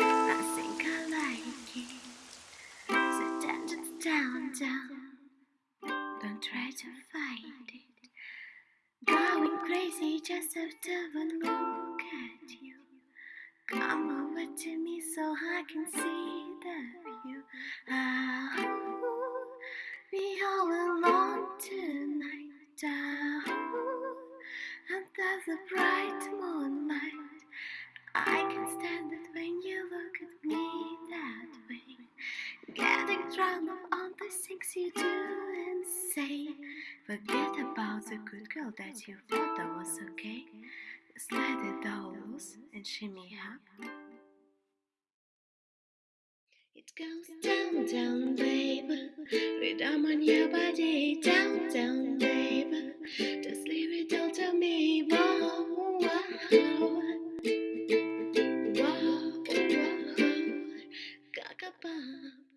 I think I like it. So down, down, down. Don't try to fight it. Going crazy just after one look at you. Come over to me so I can see the view. Ah, we all alone tonight. Under the bright moonlight. I can stand it when you look at me that way. Getting drunk on the things you do and say. Forget about the good girl that you thought that was okay. Just let it and shimmy up. It goes down, down, baby. Rhythm on your body, down, down. 吧